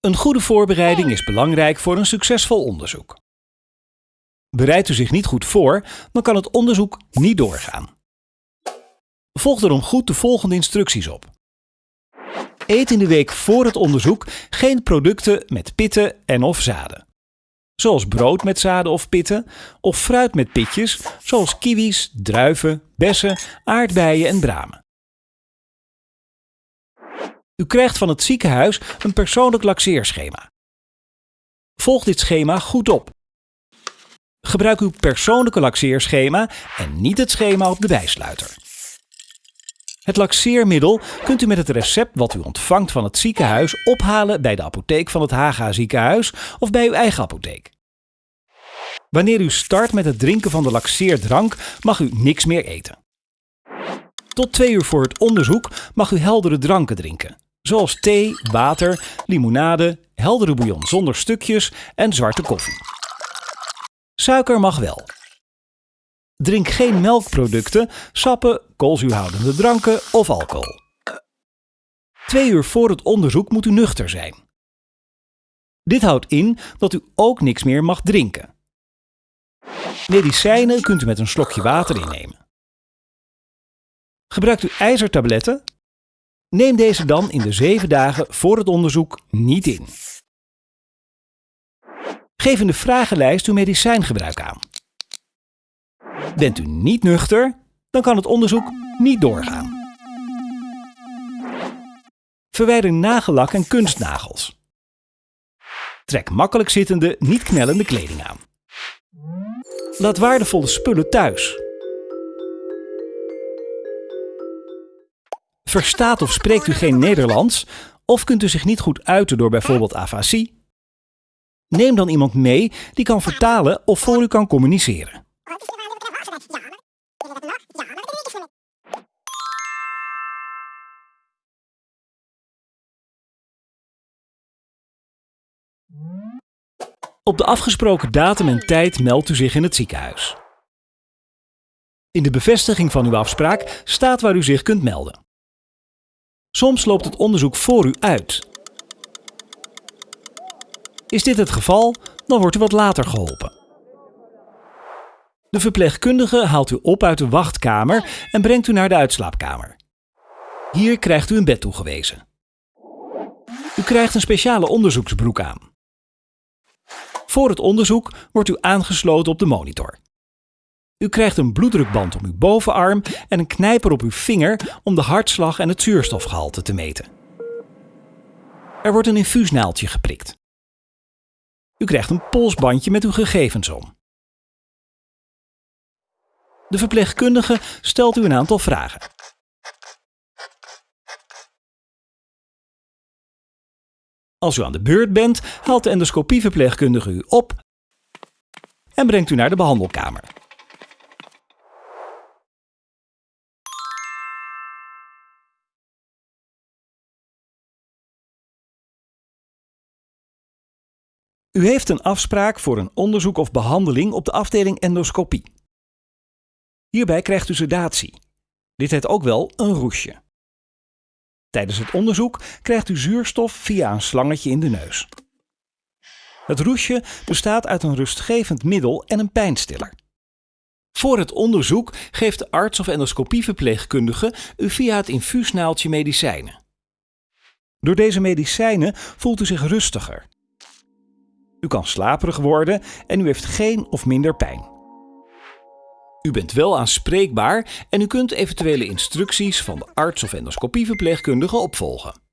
Een goede voorbereiding is belangrijk voor een succesvol onderzoek. Bereidt u zich niet goed voor, dan kan het onderzoek niet doorgaan. Volg daarom goed de volgende instructies op. Eet in de week voor het onderzoek geen producten met pitten en of zaden. Zoals brood met zaden of pitten, of fruit met pitjes, zoals kiwis, druiven, bessen, aardbeien en bramen. U krijgt van het ziekenhuis een persoonlijk laxeerschema. Volg dit schema goed op. Gebruik uw persoonlijke laxeerschema en niet het schema op de bijsluiter. Het laxeermiddel kunt u met het recept wat u ontvangt van het ziekenhuis ophalen bij de apotheek van het Haga ziekenhuis of bij uw eigen apotheek. Wanneer u start met het drinken van de laxeerdrank mag u niks meer eten. Tot twee uur voor het onderzoek mag u heldere dranken drinken, zoals thee, water, limonade, heldere bouillon zonder stukjes en zwarte koffie. Suiker mag wel. Drink geen melkproducten, sappen, koolzuurhoudende dranken of alcohol. Twee uur voor het onderzoek moet u nuchter zijn. Dit houdt in dat u ook niks meer mag drinken. Medicijnen kunt u met een slokje water innemen. Gebruikt u ijzertabletten? Neem deze dan in de zeven dagen voor het onderzoek niet in. Geef in de vragenlijst uw medicijngebruik aan. Bent u niet nuchter, dan kan het onderzoek niet doorgaan. Verwijder nagellak en kunstnagels. Trek makkelijk zittende, niet knellende kleding aan. Laat waardevolle spullen thuis. Verstaat of spreekt u geen Nederlands of kunt u zich niet goed uiten door bijvoorbeeld afasie? Neem dan iemand mee die kan vertalen of voor u kan communiceren. Op de afgesproken datum en tijd meldt u zich in het ziekenhuis. In de bevestiging van uw afspraak staat waar u zich kunt melden. Soms loopt het onderzoek voor u uit. Is dit het geval, dan wordt u wat later geholpen. De verpleegkundige haalt u op uit de wachtkamer en brengt u naar de uitslaapkamer. Hier krijgt u een bed toegewezen. U krijgt een speciale onderzoeksbroek aan. Voor het onderzoek wordt u aangesloten op de monitor. U krijgt een bloeddrukband om uw bovenarm en een knijper op uw vinger om de hartslag en het zuurstofgehalte te meten. Er wordt een infuusnaaldje geprikt. U krijgt een polsbandje met uw gegevens om. De verpleegkundige stelt u een aantal vragen. Als u aan de beurt bent, haalt de endoscopieverpleegkundige u op en brengt u naar de behandelkamer. U heeft een afspraak voor een onderzoek of behandeling op de afdeling endoscopie. Hierbij krijgt u sedatie. Dit heet ook wel een roesje. Tijdens het onderzoek krijgt u zuurstof via een slangetje in de neus. Het roesje bestaat uit een rustgevend middel en een pijnstiller. Voor het onderzoek geeft de arts of endoscopieverpleegkundige u via het infuusnaaltje medicijnen. Door deze medicijnen voelt u zich rustiger. U kan slaperig worden en u heeft geen of minder pijn. U bent wel aanspreekbaar en u kunt eventuele instructies van de arts of endoscopieverpleegkundige opvolgen.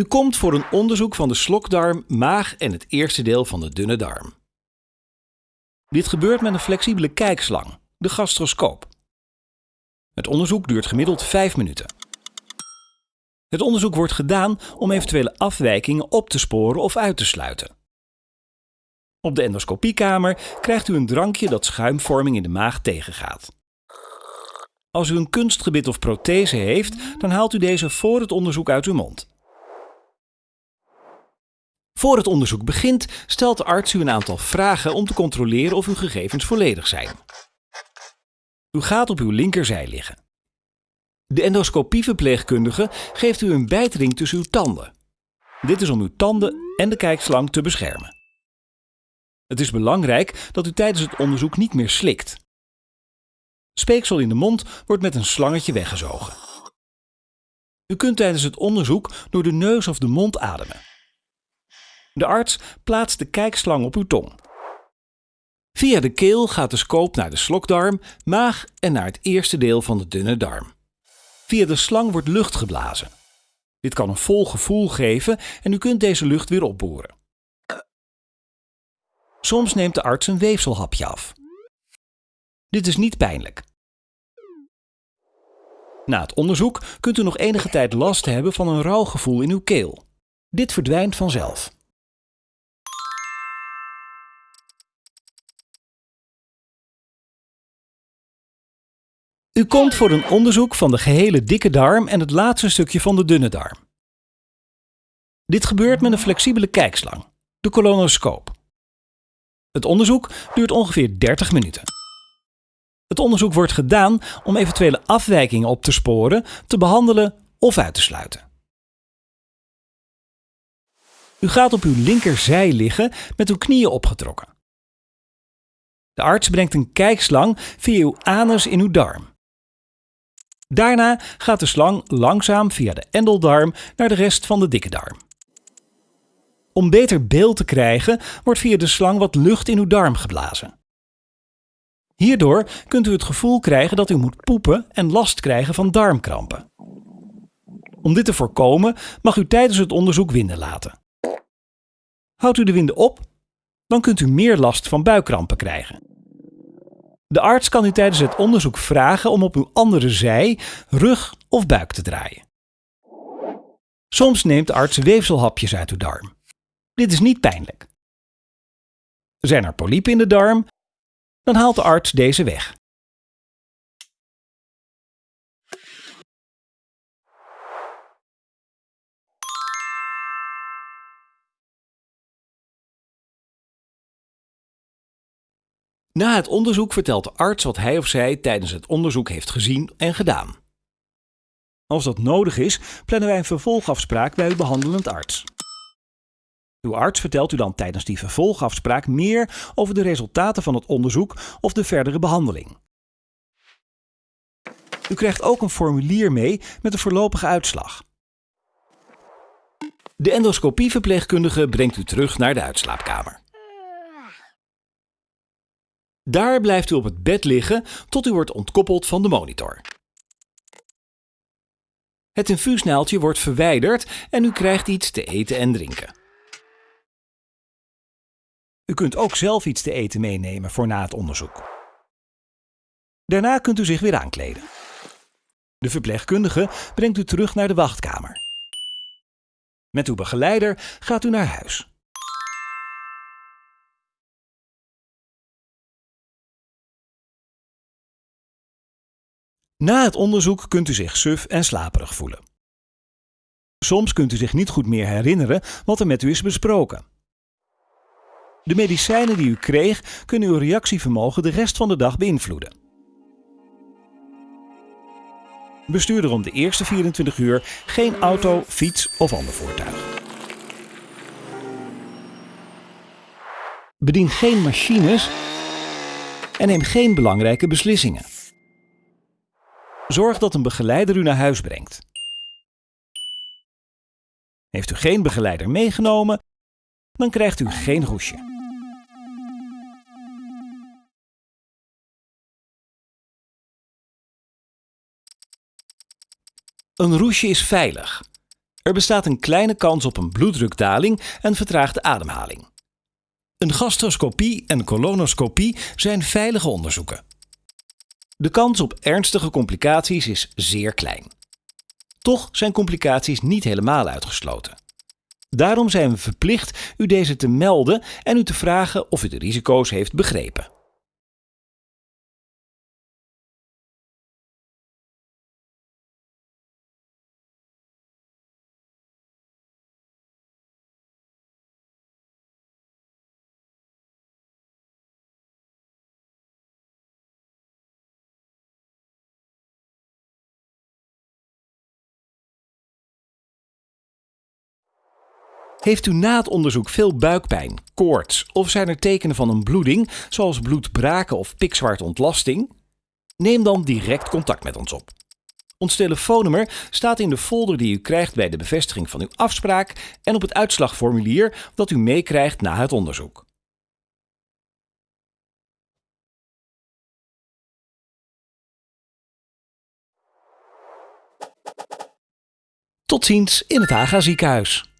U komt voor een onderzoek van de slokdarm, maag en het eerste deel van de dunne darm. Dit gebeurt met een flexibele kijkslang, de gastroscoop. Het onderzoek duurt gemiddeld 5 minuten. Het onderzoek wordt gedaan om eventuele afwijkingen op te sporen of uit te sluiten. Op de endoscopiekamer krijgt u een drankje dat schuimvorming in de maag tegengaat. Als u een kunstgebit of prothese heeft, dan haalt u deze voor het onderzoek uit uw mond. Voor het onderzoek begint, stelt de arts u een aantal vragen om te controleren of uw gegevens volledig zijn. U gaat op uw linkerzij liggen. De endoscopieverpleegkundige geeft u een bijtring tussen uw tanden. Dit is om uw tanden en de kijkslang te beschermen. Het is belangrijk dat u tijdens het onderzoek niet meer slikt. Speeksel in de mond wordt met een slangetje weggezogen. U kunt tijdens het onderzoek door de neus of de mond ademen. De arts plaatst de kijkslang op uw tong. Via de keel gaat de scope naar de slokdarm, maag en naar het eerste deel van de dunne darm. Via de slang wordt lucht geblazen. Dit kan een vol gevoel geven en u kunt deze lucht weer opboren. Soms neemt de arts een weefselhapje af. Dit is niet pijnlijk. Na het onderzoek kunt u nog enige tijd last hebben van een rauw gevoel in uw keel. Dit verdwijnt vanzelf. U komt voor een onderzoek van de gehele dikke darm en het laatste stukje van de dunne darm. Dit gebeurt met een flexibele kijkslang, de colonoscoop. Het onderzoek duurt ongeveer 30 minuten. Het onderzoek wordt gedaan om eventuele afwijkingen op te sporen, te behandelen of uit te sluiten. U gaat op uw linkerzij liggen met uw knieën opgetrokken. De arts brengt een kijkslang via uw anus in uw darm. Daarna gaat de slang langzaam via de endeldarm naar de rest van de dikke darm. Om beter beeld te krijgen, wordt via de slang wat lucht in uw darm geblazen. Hierdoor kunt u het gevoel krijgen dat u moet poepen en last krijgen van darmkrampen. Om dit te voorkomen mag u tijdens het onderzoek winden laten. Houdt u de winden op, dan kunt u meer last van buikkrampen krijgen. De arts kan u tijdens het onderzoek vragen om op uw andere zij, rug of buik te draaien. Soms neemt de arts weefselhapjes uit uw darm. Dit is niet pijnlijk. Zijn er polypen in de darm? Dan haalt de arts deze weg. Na het onderzoek vertelt de arts wat hij of zij tijdens het onderzoek heeft gezien en gedaan. Als dat nodig is, plannen wij een vervolgafspraak bij uw behandelend arts. Uw arts vertelt u dan tijdens die vervolgafspraak meer over de resultaten van het onderzoek of de verdere behandeling. U krijgt ook een formulier mee met de voorlopige uitslag. De endoscopieverpleegkundige brengt u terug naar de uitslaapkamer. Daar blijft u op het bed liggen tot u wordt ontkoppeld van de monitor. Het infuusnaaltje wordt verwijderd en u krijgt iets te eten en drinken. U kunt ook zelf iets te eten meenemen voor na het onderzoek. Daarna kunt u zich weer aankleden. De verpleegkundige brengt u terug naar de wachtkamer. Met uw begeleider gaat u naar huis. Na het onderzoek kunt u zich suf en slaperig voelen. Soms kunt u zich niet goed meer herinneren wat er met u is besproken. De medicijnen die u kreeg kunnen uw reactievermogen de rest van de dag beïnvloeden. Bestuur er om de eerste 24 uur geen auto, fiets of ander voertuig. Bedien geen machines en neem geen belangrijke beslissingen. Zorg dat een begeleider u naar huis brengt. Heeft u geen begeleider meegenomen, dan krijgt u geen roesje. Een roesje is veilig. Er bestaat een kleine kans op een bloeddrukdaling en vertraagde ademhaling. Een gastroscopie en colonoscopie zijn veilige onderzoeken. De kans op ernstige complicaties is zeer klein. Toch zijn complicaties niet helemaal uitgesloten. Daarom zijn we verplicht u deze te melden en u te vragen of u de risico's heeft begrepen. Heeft u na het onderzoek veel buikpijn, koorts of zijn er tekenen van een bloeding, zoals bloedbraken of pikzwarte ontlasting? Neem dan direct contact met ons op. Ons telefoonnummer staat in de folder die u krijgt bij de bevestiging van uw afspraak en op het uitslagformulier dat u meekrijgt na het onderzoek. Tot ziens in het Haga ziekenhuis.